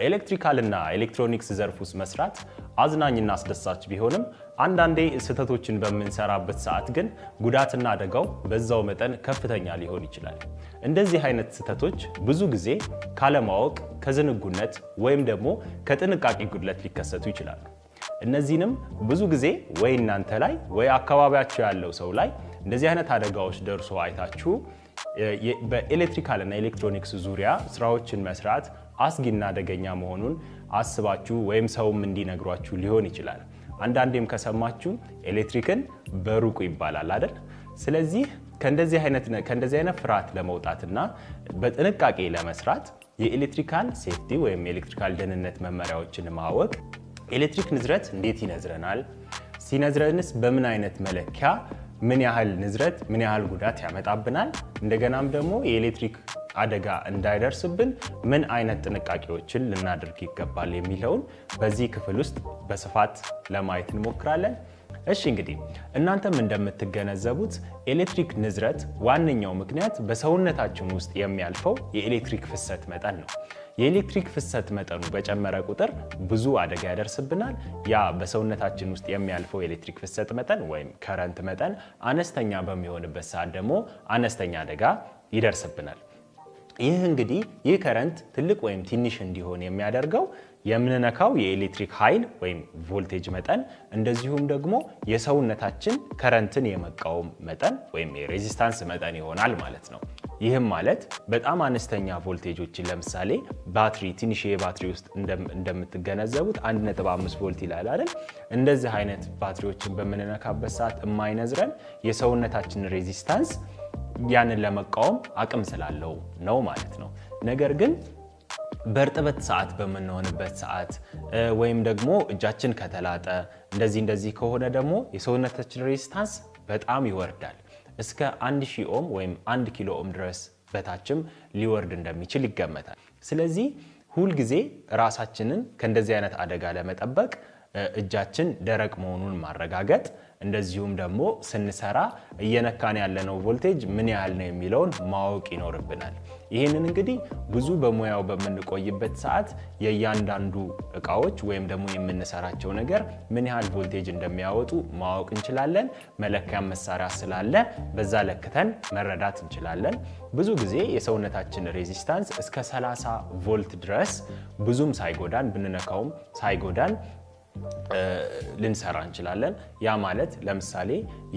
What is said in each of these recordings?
electrical እና ኤሌክትሮኒክስ ዘርፍ ውስጥ መስራት አዝናኝና አስደሳች ቢሆንም አንዳንዴ ስህተቶችን በምንሰራበት ሰዓት ግን ጉዳትና አደጋው በዛው መጠን ከፍተኛ ሊሆን ይችላል። እንደዚህ አይነት ስህተቶች ብዙ ጊዜ ካለማወቅ፣ ከዝንጉነት ወይም ደግሞ ከጥንቃቄ ጉድለት ሊከሰቱ ይችላሉ። እነዚህንም ብዙ ጊዜ ወይ እናንተ ላይ ወይ አካባቢያችሁ ያለው ሰው ላይ እንደዚህ አይነት አደጋዎች ደርሶ አይታችሁ በ electrical እና ኤሌክትሮኒክስ ዙሪያ ስራዎችን መስራት አስጊና አደገኛ መሆኑን አስባችሁ ወይም ሰውም እንዲነግሯችሁ ሊሆን ይችላል። አንዳንዴም ከሰማችሁ ኤሌክትሪክን በሩቁ ይባላል አይደል? ስለዚህ ከእንደዚህ አይነት ፍርሃት ለመውጣትና በጥንቃቄ ለመስራት የ electrical safety ወይም የ electrical ደህንነት መመሪያዎችን ማወቅ፣ ኤሌክትሪክ ንዝረት እንዴት ይነዝረናል፣ ሲነዝረንስ በምን አይነት መለኪያ ምን ያህል ንዝረት ምን ያህል ጉዳት ያመጣብናል፣ እንደገናም ደግሞ የኤሌክትሪክ አደጋ እንዳይደርስብን ምን አይነት ጥንቃቄዎችን ልናደርግ ይገባል የሚለውን በዚህ ክፍል ውስጥ በስፋት ለማየት እንሞክራለን። እሺ እንግዲህ እናንተም እንደምትገነዘቡት ኤሌክትሪክ ንዝረት ዋነኛው ምክንያት በሰውነታችን ውስጥ የሚያልፈው የኤሌክትሪክ ፍሰት መጠን ነው። የኤሌክትሪክ ፍሰት መጠኑ በጨመረ ቁጥር ብዙ አደጋ ያደርስብናል። ያ በሰውነታችን ውስጥ የሚያልፈው የኤሌክትሪክ ፍሰት መጠን ወይም current መጠን አነስተኛ በሚሆንበት ሰዓት ደግሞ አነስተኛ አደጋ ይደርስብናል። ይህ እንግዲህ ይህ current ትልቅ ወይም ትንሽ እንዲሆን የሚያደርገው የምንነካው የኤሌክትሪክ ኃይል ወይም ቮልቴጅ መጠን እንደዚሁም ደግሞ የሰውነታችን current ን የመቃወም መጠን ወይም የ resistance መጠን ይሆናል ማለት ነው። ይህም ማለት በጣም አነስተኛ ቮልቴጆችን ለምሳሌ ባትሪ ትንሽ ባትሪ ውስጥ እንደምትገነዘቡት 1.5 ቮልት ይላል አይደል? እንደዚህ አይነት ባትሪዎችን በምንነካበት ሰዓት የማይነዝረን የሰውነታችን resistance ያንን ለመቃወም አቅም ስላለው ነው ማለት ነው። ነገር ግን በእርጥበት ሰዓት በምንሆንበት ሰዓት ወይም ደግሞ እጃችን ከተላጠ እንደዚህ እንደዚህ ከሆነ ደግሞ የሰውነታችን resistance በጣም ይወርዳል። እስከ 1000 ኦም ወይም 1 ኪሎ ኦም ድረስ በታችም ሊወርድ እንደሚችል ይገመታል። ስለዚህ ሁልጊዜ ራሳችንን ከእንደዚህ አይነት አደጋ ለመጠበቅ እጃችን ደረቅ መሆኑን ማረጋገጥ እንደዚሁም ደግሞ ስንሰራ እየነካን ያለነው ቮልቴጅ ምን ያህል ነው የሚለውን ማወቅ ይኖርብናል። ይህንን እንግዲህ ብዙ በሙያው በምንቆይበት ሰዓት የእያንዳንዱ እቃዎች ወይም ደግሞ የምንሰራቸው ነገር ምን ያህል ቮልቴጅ እንደሚያወጡ ማወቅ እንችላለን። መለኪያ መሳሪያ ስላለ በዛ ለክተን መረዳት እንችላለን። ብዙ ጊዜ የሰውነታችን resistance እስከ 30 ቮልት ድረስ ብዙም ሳይጎዳን ብንነካውም ሳይጎዳን ልንሰራ እንችላለን። ያ ማለት ለምሳሌ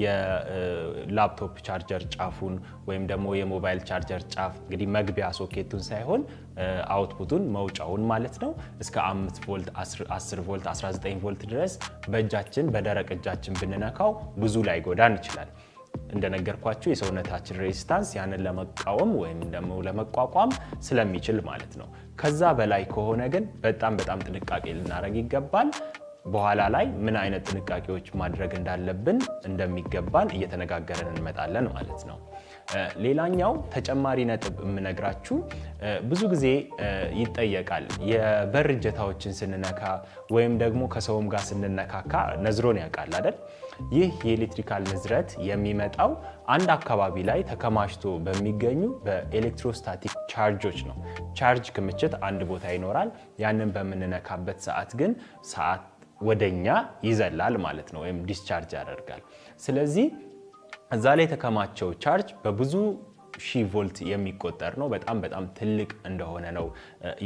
የ laptop charger ጫፉን ወይም ደግሞ የሞባይል ቻርጀር ጫፍ እንግዲህ መግቢያ ሶኬቱን ሳይሆን output ኡን መውጫውን ማለት ነው እስከ 5 ቮልት፣ 10 ቮልት፣ 19 ቮልት ድረስ በእጃችን በደረቅ እጃችን ብንነካው ብዙ ላይ ጎዳን ይችላል። እንደነገርኳችሁ የሰውነታችን ሬዚስታንስ ያንን ለመቃወም ወይም ደግሞ ለመቋቋም ስለሚችል ማለት ነው። ከዛ በላይ ከሆነ ግን በጣም በጣም ጥንቃቄ ልናደርግ ይገባል። በኋላ ላይ ምን አይነት ጥንቃቄዎች ማድረግ እንዳለብን እንደሚገባን እየተነጋገርን እንመጣለን ማለት ነው። ሌላኛው ተጨማሪ ነጥብ የምነግራችሁ ብዙ ጊዜ ይጠየቃል። የበር እጀታዎችን ስንነካ ወይም ደግሞ ከሰውም ጋር ስንነካካ ነዝሮን ያውቃል አይደል? ይህ የ electrical ንዝረት የሚመጣው አንድ አካባቢ ላይ ተከማችቶ በሚገኙ በ electrostatic charge ኦች ነው። ቻርጅ ክምችት አንድ ቦታ ይኖራል። ያንን በምንነካበት ሰዓት ግን ሰዓት ወደኛ ይዘላል ማለት ነው፣ ወይም discharge ያደርጋል። ስለዚህ እዛ ላይ የተከማቸው ቻርጅ በብዙ ሺህ ቮልት የሚቆጠር ነው። በጣም በጣም ትልቅ እንደሆነ ነው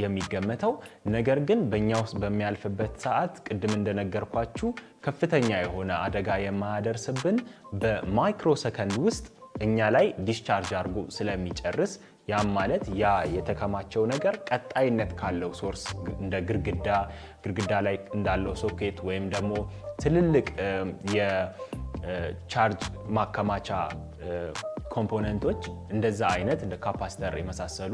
የሚገመተው። ነገር ግን በእኛ ውስጥ በሚያልፍበት ሰዓት ቅድም እንደነገርኳችሁ ከፍተኛ የሆነ አደጋ የማያደርስብን በ micro ሰከንድ ውስጥ እኛ ላይ discharge አድርጎ ስለሚጨርስ ያም ማለት ያ የተከማቸው ነገር ቀጣይነት ካለው source እንደ ግድግዳ ግድግዳ ላይ እንዳለው ሶኬት ወይም ደግሞ ትልልቅ የቻርጅ ማከማቻ component ኦች እንደዛ አይነት እንደ capacitor የመሳሰሉ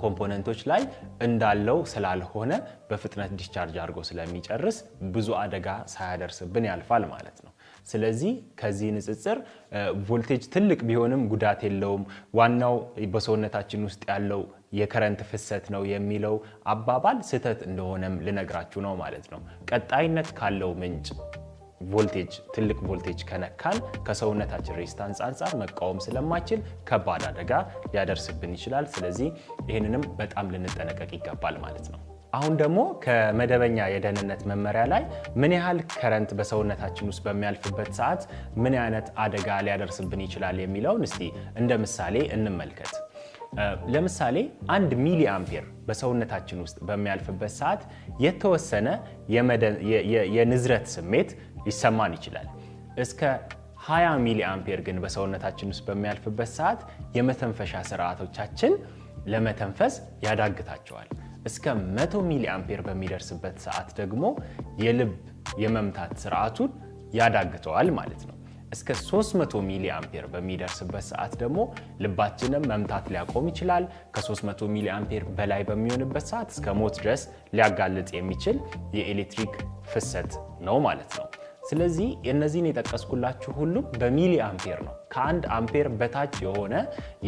component ኦች ላይ እንዳለው ስላልሆነ በፍጥነት discharge አድርጎ ስለሚጨርስ ብዙ አደጋ ሳያደርስብን ያልፋል ማለት ነው። ስለዚህ ከዚህ ንጽጽር ቮልቴጅ ትልቅ ቢሆንም ጉዳት የለውም፣ ዋናው በሰውነታችን ውስጥ ያለው የ current ፍሰት ነው የሚለው አባባል ስህተት እንደሆነም ልነግራችሁ ነው ማለት ነው። ቀጣይነት ካለው ምንጭ ቮልቴጅ ትልቅ ቮልቴጅ ከነካን ከሰውነታችን resistance አንጻር መቃወም ስለማይችል ከባድ አደጋ ሊያደርስብን ይችላል። ስለዚህ ይህንንም በጣም ልንጠነቀቅ ይገባል ማለት ነው። አሁን ደግሞ ከመደበኛ የደህንነት መመሪያ ላይ ምን ያህል current በሰውነታችን ውስጥ በሚያልፍበት ሰዓት ምን አይነት አደጋ ሊያደርስብን ይችላል የሚለውን እስቲ እንደ ምሳሌ እንመልከት። ለምሳሌ አንድ ሚሊ አምፔር በሰውነታችን ውስጥ በሚያልፍበት ሰዓት የተወሰነ የንዝረት ስሜት ሊሰማን ይችላል። እስከ 20 ሚሊ አምፔር ግን በሰውነታችን ውስጥ በሚያልፍበት ሰዓት የመተንፈሻ ስርዓቶቻችን ለመተንፈስ ያዳግታቸዋል። እስከ 100 ሚሊ አምፔር በሚደርስበት ሰዓት ደግሞ የልብ የመምታት ስርዓቱን ያዳግተዋል ማለት ነው። እስከ 300 ሚሊ አምፔር በሚደርስበት ሰዓት ደግሞ ልባችንም መምታት ሊያቆም ይችላል። ከ300 ሚሊ አምፔር በላይ በሚሆንበት ሰዓት እስከ ሞት ድረስ ሊያጋልጥ የሚችል የኤሌክትሪክ ፍሰት ነው ማለት ነው። ስለዚህ የእነዚህን የጠቀስኩላችሁ ሁሉም በሚሊ አምፔር ነው። ከአንድ አምፔር በታች የሆነ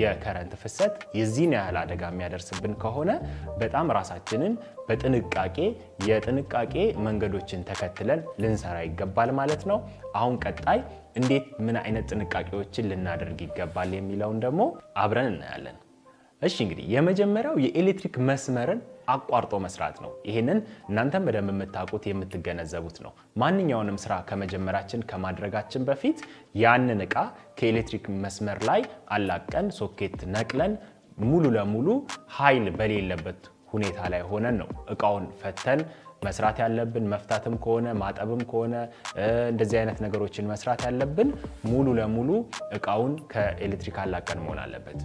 የ current ፍሰት የዚህን ያህል አደጋ የሚያደርስብን ከሆነ በጣም ራሳችንን በጥንቃቄ የጥንቃቄ መንገዶችን ተከትለን ልንሰራ ይገባል ማለት ነው። አሁን ቀጣይ እንዴት ምን አይነት ጥንቃቄዎችን ልናደርግ ይገባል የሚለውን ደግሞ አብረን እናያለን። እሺ እንግዲህ የመጀመሪያው የኤሌክትሪክ መስመርን አቋርጦ መስራት ነው። ይህንን እናንተም በደንብ የምታውቁት የምትገነዘቡት ነው። ማንኛውንም ስራ ከመጀመራችን ከማድረጋችን በፊት ያንን እቃ ከኤሌክትሪክ መስመር ላይ አላቀን ሶኬት ነቅለን ሙሉ ለሙሉ ኃይል በሌለበት ሁኔታ ላይ ሆነን ነው እቃውን ፈተን መስራት ያለብን። መፍታትም ከሆነ ማጠብም ከሆነ እንደዚህ አይነት ነገሮችን መስራት ያለብን ሙሉ ለሙሉ እቃውን ከኤሌክትሪክ አላቀን መሆን አለበት።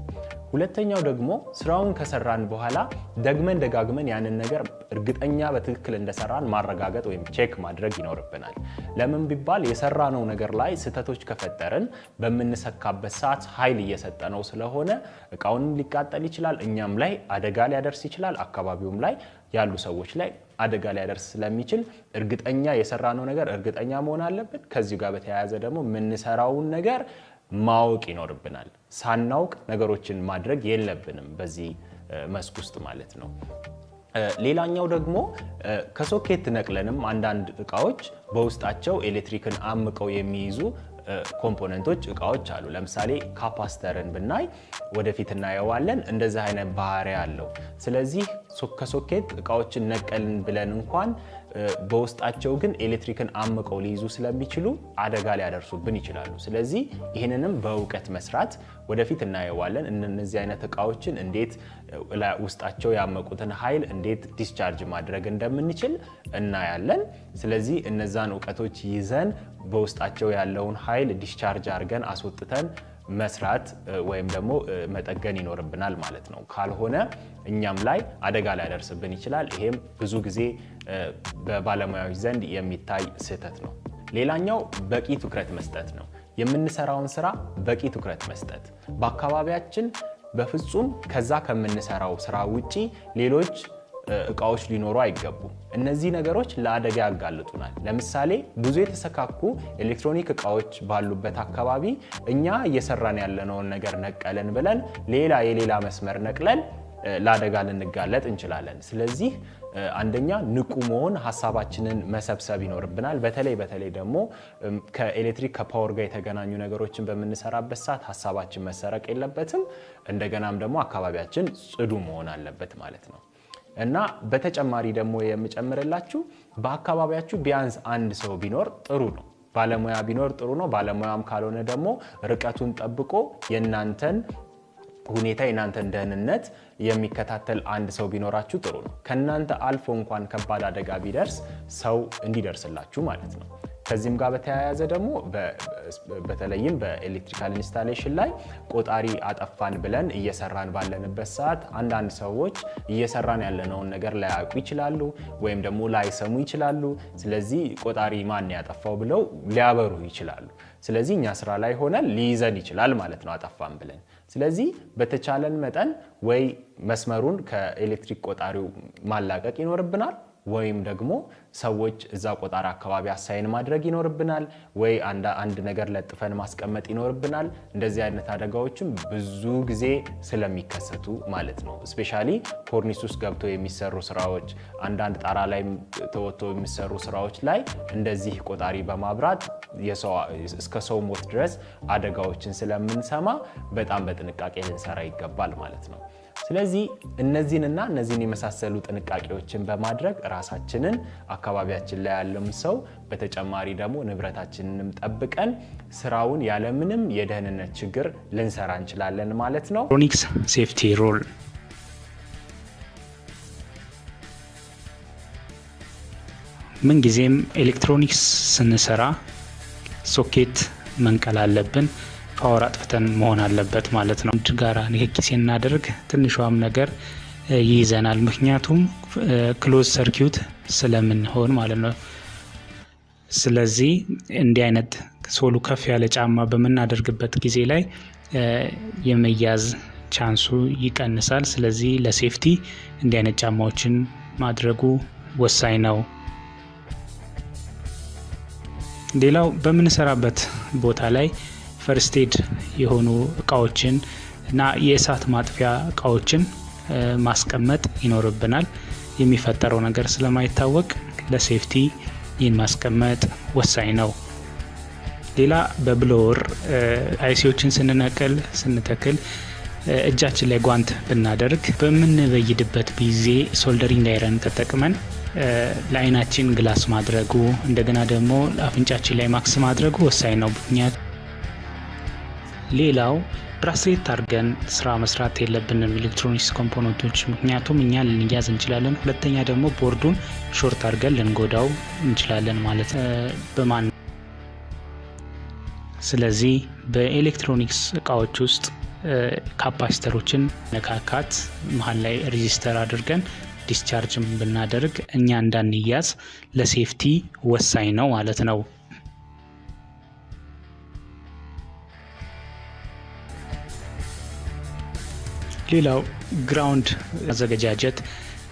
ሁለተኛው ደግሞ ስራውን ከሰራን በኋላ ደግመን ደጋግመን ያንን ነገር እርግጠኛ በትክክል እንደሰራን ማረጋገጥ ወይም check ማድረግ ይኖርብናል። ለምን ቢባል የሰራነው ነገር ላይ ስህተቶች ከፈጠርን በምንሰካበት ሰዓት ኃይል እየሰጠነው ስለሆነ እቃውንም ሊቃጠል ይችላል፣ እኛም ላይ አደጋ ሊያደርስ ይችላል፣ አካባቢውም ላይ ያሉ ሰዎች ላይ አደጋ ሊያደርስ ስለሚችል እርግጠኛ የሰራነው ነገር እርግጠኛ መሆን አለብን። ከዚሁ ጋር በተያያዘ ደግሞ የምንሰራውን ነገር ማወቅ ይኖርብናል። ሳናውቅ ነገሮችን ማድረግ የለብንም በዚህ መስክ ውስጥ ማለት ነው። ሌላኛው ደግሞ ከሶኬት ነቅለንም አንዳንድ እቃዎች በውስጣቸው ኤሌክትሪክን አምቀው የሚይዙ component ኦች እቃዎች አሉ። ለምሳሌ capacitor ን ብናይ ወደፊት እናየዋለን። እንደዚህ አይነት ባህሪ አለው። ስለዚህ ከሶኬት እቃዎችን ነቀልን ብለን እንኳን በውስጣቸው ግን ኤሌክትሪክን አምቀው ሊይዙ ስለሚችሉ አደጋ ሊያደርሱብን ይችላሉ። ስለዚህ ይህንንም በእውቀት መስራት ወደፊት እናየዋለን። እነዚህ አይነት እቃዎችን እንዴት ውስጣቸው ያመቁትን ኃይል እንዴት discharge ማድረግ እንደምንችል እናያለን። ስለዚህ እነዛን እውቀቶች ይዘን በውስጣቸው ያለውን ኃይል discharge አድርገን አስወጥተን መስራት ወይም ደግሞ መጠገን ይኖርብናል ማለት ነው። ካልሆነ እኛም ላይ አደጋ ሊያደርስብን ይችላል። ይሄም ብዙ ጊዜ በባለሙያዎች ዘንድ የሚታይ ስህተት ነው። ሌላኛው በቂ ትኩረት መስጠት ነው። የምንሰራውን ስራ በቂ ትኩረት መስጠት በአካባቢያችን በፍጹም ከዛ ከምንሰራው ስራ ውጪ ሌሎች እቃዎች ሊኖሩ አይገቡም። እነዚህ ነገሮች ለአደጋ ያጋልጡናል። ለምሳሌ ብዙ የተሰካኩ ኤሌክትሮኒክ እቃዎች ባሉበት አካባቢ እኛ እየሰራን ያለነውን ነገር ነቀለን ብለን ሌላ የሌላ መስመር ነቅለን ለአደጋ ልንጋለጥ እንችላለን። ስለዚህ አንደኛ ንቁ መሆን፣ ሀሳባችንን መሰብሰብ ይኖርብናል። በተለይ በተለይ ደግሞ ከኤሌክትሪክ ከ power ጋር የተገናኙ ነገሮችን በምንሰራበት ሰዓት ሀሳባችን መሰረቅ የለበትም። እንደገናም ደግሞ አካባቢያችን ጽዱ መሆን አለበት ማለት ነው። እና በተጨማሪ ደግሞ የምጨምርላችሁ በአካባቢያችሁ ቢያንስ አንድ ሰው ቢኖር ጥሩ ነው። ባለሙያ ቢኖር ጥሩ ነው። ባለሙያም ካልሆነ ደግሞ ርቀቱን ጠብቆ የእናንተን ሁኔታ የእናንተን ደህንነት የሚከታተል አንድ ሰው ቢኖራችሁ ጥሩ ነው። ከእናንተ አልፎ እንኳን ከባድ አደጋ ቢደርስ ሰው እንዲደርስላችሁ ማለት ነው። ከዚህም ጋር በተያያዘ ደግሞ በተለይም በ electrical installation ላይ ቆጣሪ አጠፋን ብለን እየሰራን ባለንበት ሰዓት አንዳንድ ሰዎች እየሰራን ያለነውን ነገር ላያውቁ ይችላሉ፣ ወይም ደግሞ ላይሰሙ ይችላሉ። ስለዚህ ቆጣሪ ማን ያጠፋው ብለው ሊያበሩ ይችላሉ። ስለዚህ እኛ ስራ ላይ ሆነን ሊይዘን ይችላል ማለት ነው አጠፋን ብለን። ስለዚህ በተቻለን መጠን ወይ መስመሩን ከኤሌክትሪክ ቆጣሪው ማላቀቅ ይኖርብናል ወይም ደግሞ ሰዎች እዛ ቆጣሪ አካባቢ አሳይን ማድረግ ይኖርብናል፣ ወይ አንድ ነገር ለጥፈን ማስቀመጥ ይኖርብናል። እንደዚህ አይነት አደጋዎችም ብዙ ጊዜ ስለሚከሰቱ ማለት ነው። እስፔሻሊ ኮርኒስ ውስጥ ገብተው የሚሰሩ ስራዎች፣ አንዳንድ ጣራ ላይ ተወጥተው የሚሰሩ ስራዎች ላይ እንደዚህ ቆጣሪ በማብራት እስከ ሰው ሞት ድረስ አደጋዎችን ስለምንሰማ በጣም በጥንቃቄ ልንሰራ ይገባል ማለት ነው። ስለዚህ እነዚህንና እነዚህን የመሳሰሉ ጥንቃቄዎችን በማድረግ ራሳችንን አካባቢያችን ላይ ያለም ሰው በተጨማሪ ደግሞ ንብረታችንንም ጠብቀን ስራውን ያለምንም የደህንነት ችግር ልንሰራ እንችላለን ማለት ነው። electronics safety rule ምንጊዜም ኤሌክትሮኒክስ ስንሰራ ሶኬት መንቀል አለብን። power አጥፍተን መሆን አለበት ማለት ነው። አንድ ጋራ ንክኪ ስናደርግ ትንሿም ነገር ይይዘናል። ምክንያቱም close circuit ስለምንሆን ማለት ነው። ስለዚህ እንዲህ አይነት ሶሉ ከፍ ያለ ጫማ በምናደርግበት ጊዜ ላይ የመያዝ ቻንሱ ይቀንሳል። ስለዚህ ለሴፍቲ እንዲህ አይነት ጫማዎችን ማድረጉ ወሳኝ ነው። ሌላው በምንሰራበት ቦታ ላይ ፈርስቴድ የሆኑ እቃዎችን እና የእሳት ማጥፊያ እቃዎችን ማስቀመጥ ይኖርብናል። የሚፈጠረው ነገር ስለማይታወቅ ለ safety ይህን ማስቀመጥ ወሳኝ ነው። ሌላ በ blower IC ዎችን ስንነቅል ስንተክል እጃችን ላይ ጓንት ብናደርግ በምንበይድበት ጊዜ soldering iron ተጠቅመን ለአይናችን glass ማድረጉ እንደገና ደግሞ ለአፍንጫችን ላይ ማክስ ማድረጉ ወሳኝ ነው። ምክንያቱ ሌላው bracelet አድርገን ስራ መስራት የለብንም ኤሌክትሮኒክስ component ኦች፣ ምክንያቱም እኛ ልንያዝ እንችላለን። ሁለተኛ ደግሞ board ኡን short አድርገን ልንጎዳው እንችላለን ማለት በማን ስለዚህ በኤሌክትሮኒክስ እቃዎች ውስጥ capacitor ኦችን ነካካት መሀል ላይ resistor አድርገን discharge ብናደርግ እኛ እንዳንያዝ ለ safety ወሳኝ ነው ማለት ነው። ሌላው ground ማዘገጃጀት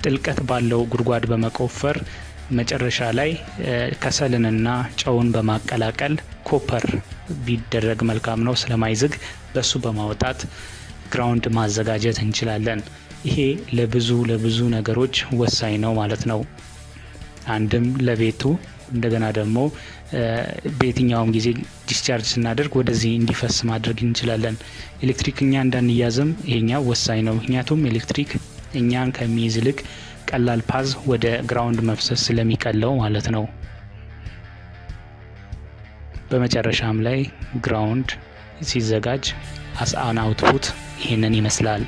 ጥልቀት ባለው ጉድጓድ በመቆፈር መጨረሻ ላይ ከሰልንና ጨውን በማቀላቀል copper ቢደረግ መልካም ነው። ስለማይዝግ በሱ በማውጣት ground ማዘጋጀት እንችላለን። ይሄ ለብዙ ለብዙ ነገሮች ወሳኝ ነው ማለት ነው። አንድም ለቤቱ እንደገና ደግሞ በየትኛውም ጊዜ discharge ስናደርግ ወደዚህ እንዲፈስ ማድረግ እንችላለን። ኤሌክትሪክ እኛ እንዳንያዝም ይሄኛው ወሳኝ ነው። ምክንያቱም ኤሌክትሪክ እኛን ከሚይዝ ይልቅ ቀላል path ወደ ground መፍሰስ ስለሚቀለው ማለት ነው። በመጨረሻም ላይ ground ሲዘጋጅ as output ይህንን ይመስላል።